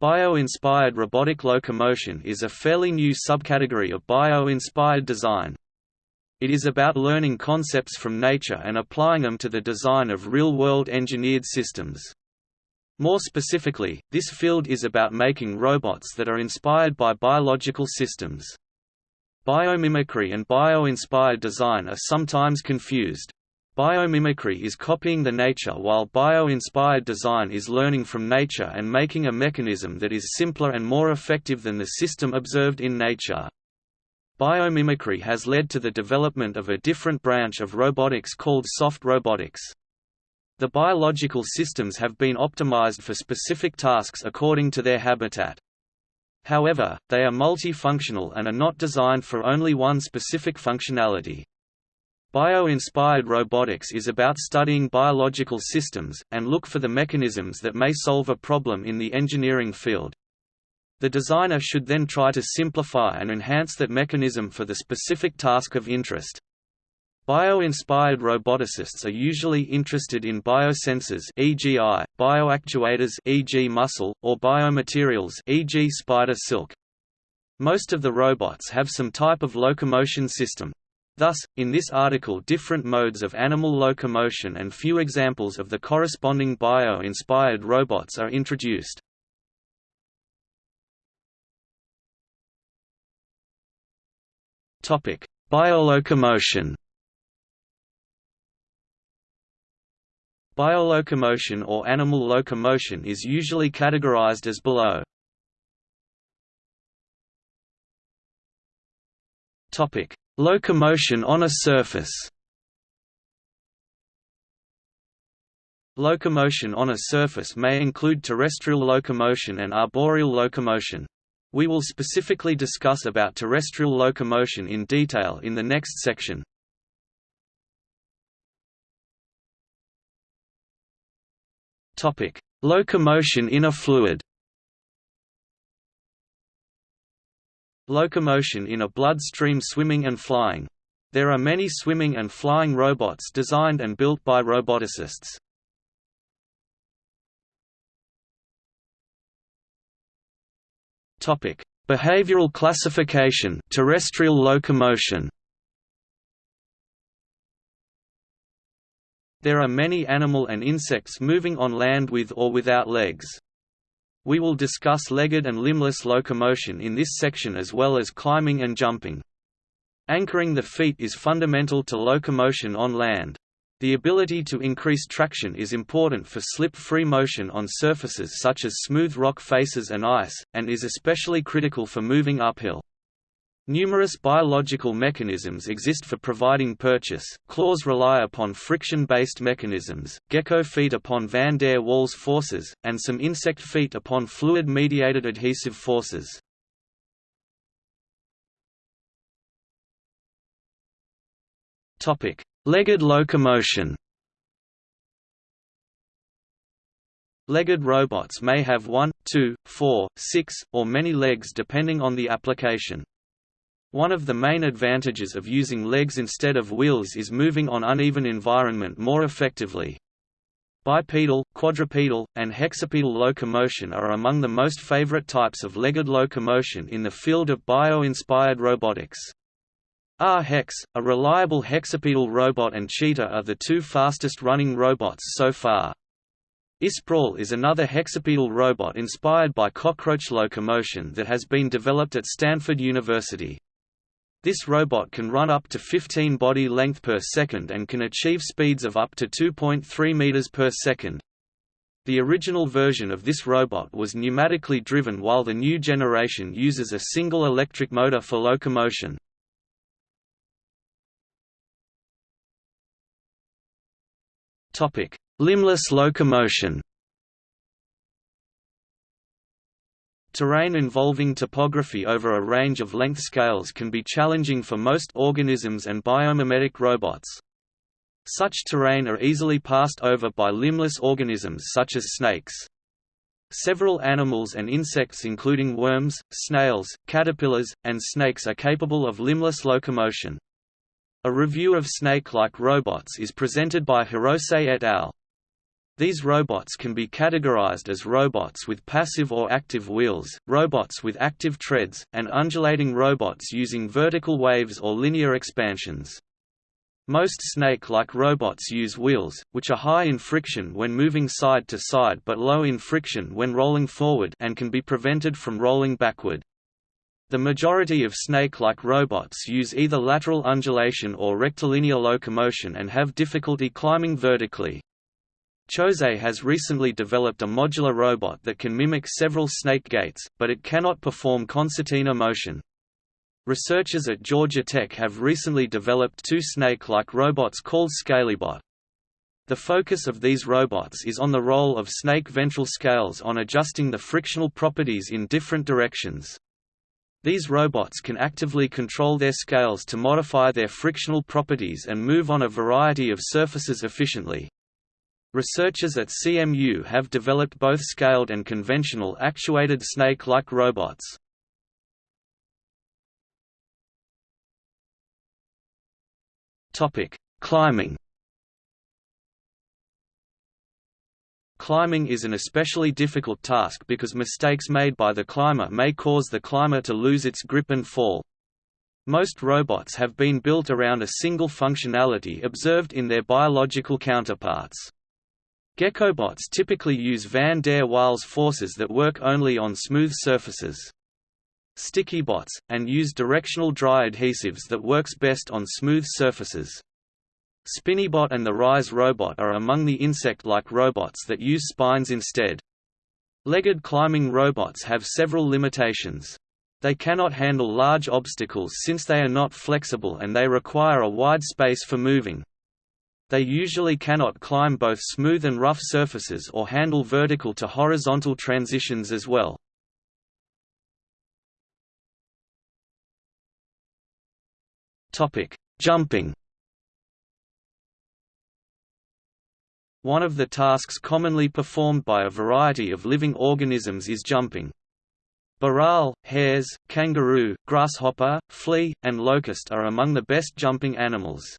Bio-inspired robotic locomotion is a fairly new subcategory of bio-inspired design. It is about learning concepts from nature and applying them to the design of real-world engineered systems. More specifically, this field is about making robots that are inspired by biological systems. Biomimicry and bio-inspired design are sometimes confused. Biomimicry is copying the nature while bio-inspired design is learning from nature and making a mechanism that is simpler and more effective than the system observed in nature. Biomimicry has led to the development of a different branch of robotics called soft robotics. The biological systems have been optimized for specific tasks according to their habitat. However, they are multifunctional and are not designed for only one specific functionality. Bio-inspired robotics is about studying biological systems, and look for the mechanisms that may solve a problem in the engineering field. The designer should then try to simplify and enhance that mechanism for the specific task of interest. Bio-inspired roboticists are usually interested in biosensors e.g. bioactuators e.g. muscle, or biomaterials e.g. spider silk. Most of the robots have some type of locomotion system, Thus, in this article different modes of animal locomotion and few examples of the corresponding bio-inspired robots are introduced. Biolocomotion Biolocomotion or animal locomotion is usually categorized as below. Topic: Locomotion on a surface Locomotion on a surface may include terrestrial locomotion and arboreal locomotion. We will specifically discuss about terrestrial locomotion in detail in the next section. Locomotion in a fluid Locomotion in a bloodstream swimming and flying. There are many swimming and flying robots designed and built by roboticists. Topic: Behavioral classification, terrestrial locomotion. There are many animal and insects moving on land with or without legs. We will discuss legged and limbless locomotion in this section as well as climbing and jumping. Anchoring the feet is fundamental to locomotion on land. The ability to increase traction is important for slip-free motion on surfaces such as smooth rock faces and ice, and is especially critical for moving uphill. Numerous biological mechanisms exist for providing purchase, claws rely upon friction-based mechanisms, gecko feet upon van der Waals forces, and some insect feet upon fluid-mediated adhesive forces. Topic: Legged locomotion Legged robots may have one, two, four, six, or many legs depending on the application. One of the main advantages of using legs instead of wheels is moving on uneven environment more effectively. Bipedal, quadrupedal, and hexapedal locomotion are among the most favorite types of legged locomotion in the field of bio-inspired robotics. Ah, RHex, a reliable hexapedal robot and Cheetah are the two fastest running robots so far. iSprawl is another hexapedal robot inspired by cockroach locomotion that has been developed at Stanford University. This robot can run up to 15 body length per second and can achieve speeds of up to 2.3 meters per second. The original version of this robot was pneumatically driven while the new generation uses a single electric motor for locomotion. Limbless locomotion Terrain involving topography over a range of length scales can be challenging for most organisms and biomimetic robots. Such terrain are easily passed over by limbless organisms such as snakes. Several animals and insects including worms, snails, caterpillars, and snakes are capable of limbless locomotion. A review of snake-like robots is presented by Hirose et al. These robots can be categorized as robots with passive or active wheels, robots with active treads, and undulating robots using vertical waves or linear expansions. Most snake-like robots use wheels, which are high in friction when moving side to side but low in friction when rolling forward and can be prevented from rolling backward. The majority of snake-like robots use either lateral undulation or rectilinear locomotion and have difficulty climbing vertically. Choset has recently developed a modular robot that can mimic several snake gaits, but it cannot perform concertina motion. Researchers at Georgia Tech have recently developed two snake-like robots called Scalybot. The focus of these robots is on the role of snake ventral scales on adjusting the frictional properties in different directions. These robots can actively control their scales to modify their frictional properties and move on a variety of surfaces efficiently. Researchers at CMU have developed both scaled and conventional actuated snake-like robots. Climbing Climbing is an especially difficult task because mistakes made by the climber may cause the climber to lose its grip and fall. Most robots have been built around a single functionality observed in their biological counterparts. Geckobots typically use van der Waals forces that work only on smooth surfaces. Stickybots, and use directional dry adhesives that works best on smooth surfaces. Spinybot and the Rise robot are among the insect-like robots that use spines instead. Legged climbing robots have several limitations. They cannot handle large obstacles since they are not flexible and they require a wide space for moving. They usually cannot climb both smooth and rough surfaces or handle vertical to horizontal transitions as well. Jumping One of the tasks commonly performed by a variety of living organisms is jumping. Bharal, hares, kangaroo, grasshopper, flea, and locust are among the best jumping animals.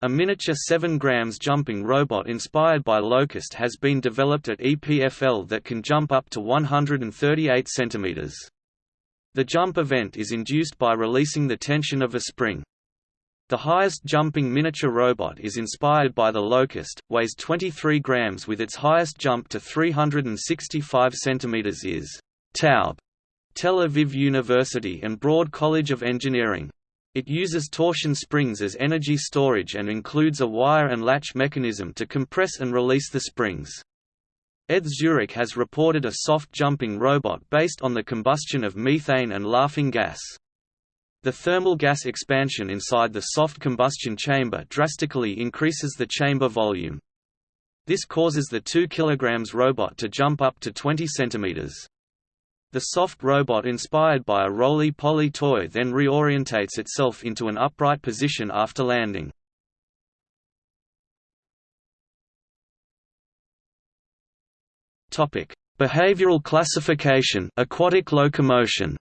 A miniature 7 grams jumping robot inspired by Locust has been developed at EPFL that can jump up to 138 cm. The jump event is induced by releasing the tension of a spring. The highest jumping miniature robot is inspired by the Locust, weighs 23 grams with its highest jump to 365 cm is TAUB, Tel Aviv University and Braude College of Engineering. It uses torsion springs as energy storage and includes a wire and latch mechanism to compress and release the springs. ETH Zurich has reported a soft jumping robot based on the combustion of methane and laughing gas. The thermal gas expansion inside the soft combustion chamber drastically increases the chamber volume. This causes the 2 kg robot to jump up to 20 cm. The soft robot inspired by a roly-poly toy then reorientates itself into an upright position after landing. Topic: Behavioral classification, aquatic locomotion.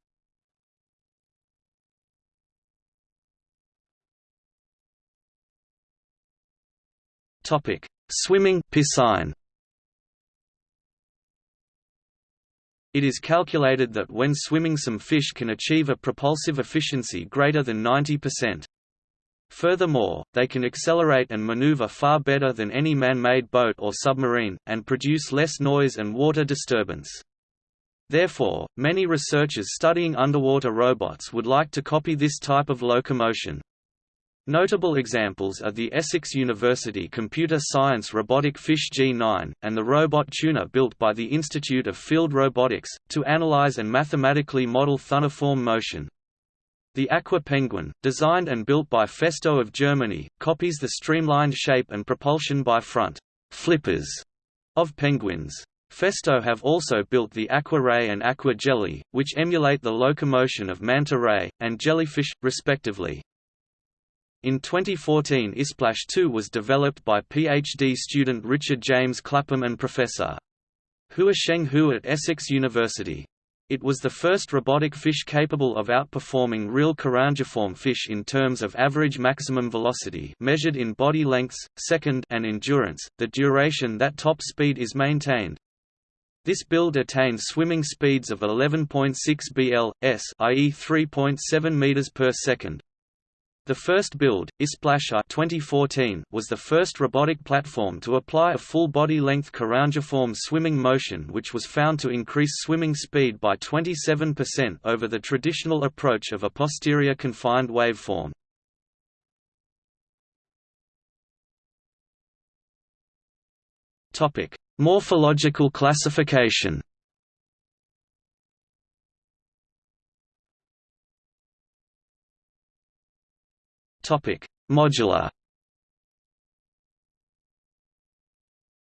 Topic: Swimming piscine. It is calculated that when swimming some fish can achieve a propulsive efficiency greater than 90%. Furthermore, they can accelerate and maneuver far better than any man-made boat or submarine, and produce less noise and water disturbance. Therefore, many researchers studying underwater robots would like to copy this type of locomotion. Notable examples are the Essex University Computer Science robotic Fish G9, and the robot tuna built by the Institute of Field Robotics, to analyze and mathematically model thunniform motion. The Aqua Penguin, designed and built by Festo of Germany, copies the streamlined shape and propulsion by front flippers of penguins. Festo have also built the Aqua Ray and Aqua Jelly, which emulate the locomotion of manta ray, and jellyfish, respectively. In 2014 ISPLASH 2 was developed by PhD student Richard James Clapham and Professor. Huosheng Hu at Essex University. It was the first robotic fish capable of outperforming real carangiform fish in terms of average maximum velocity measured in body lengths, second and endurance, the duration that top speed is maintained. This build attained swimming speeds of 11.6 bl, s, i.e. 3.7 meters per second. The first build, iSplasher 2014, was the first robotic platform to apply a full body-length carangiform swimming motion which was found to increase swimming speed by 27% over the traditional approach of a posterior confined waveform. Morphological classification Modular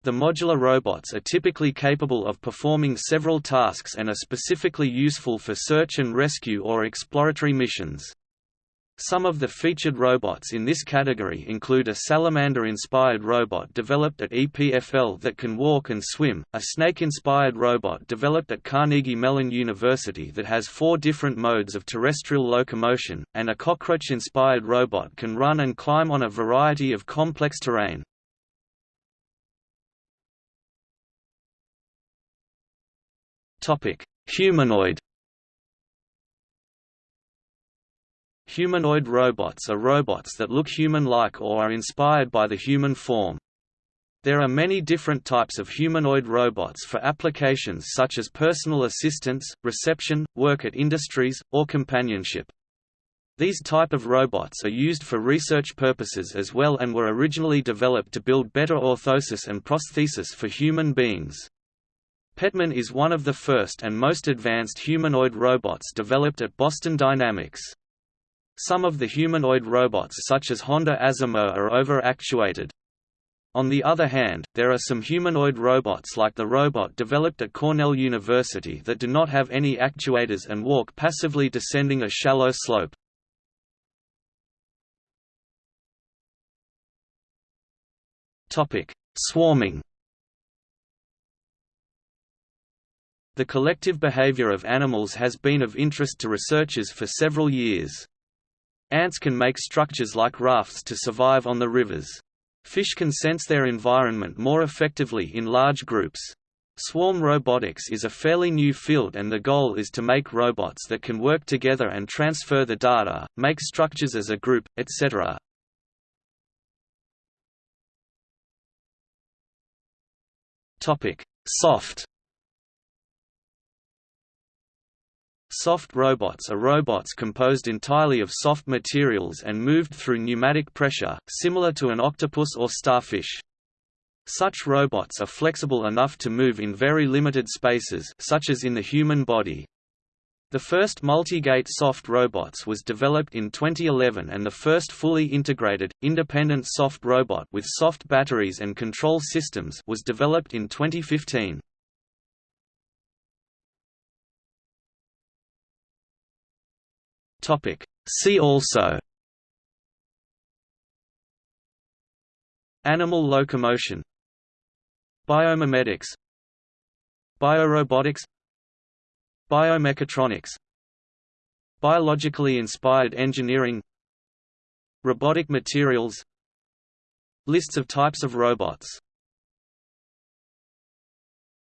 The modular robots are typically capable of performing several tasks and are specifically useful for search and rescue or exploratory missions. Some of the featured robots in this category include a salamander-inspired robot developed at EPFL that can walk and swim, a snake-inspired robot developed at Carnegie Mellon University that has four different modes of terrestrial locomotion, and a cockroach-inspired robot can run and climb on a variety of complex terrain. Humanoid Humanoid robots are robots that look human-like or are inspired by the human form. There are many different types of humanoid robots for applications such as personal assistance, reception, work at industries, or companionship. These type of robots are used for research purposes as well and were originally developed to build better orthosis and prosthesis for human beings. Petman is one of the first and most advanced humanoid robots developed at Boston Dynamics. Some of the humanoid robots such as Honda Asimo are over-actuated. On the other hand, there are some humanoid robots like the robot developed at Cornell University that do not have any actuators and walk passively descending a shallow slope. Swarming The collective behavior of animals has been of interest to researchers for several years. Ants can make structures like rafts to survive on the rivers. Fish can sense their environment more effectively in large groups. Swarm robotics is a fairly new field and the goal is to make robots that can work together and transfer the data, make structures as a group, etc. Soft Soft robots are robots composed entirely of soft materials and moved through pneumatic pressure, similar to an octopus or starfish. Such robots are flexible enough to move in very limited spaces such as in the human body. The first multi-gait soft robots was developed in 2011 and the first fully integrated, independent soft robot with soft batteries and control systems was developed in 2015. Topic. See also Animal locomotion Biomimetics Biorobotics Biomechatronics Biologically inspired engineering Robotic materials Lists of types of robots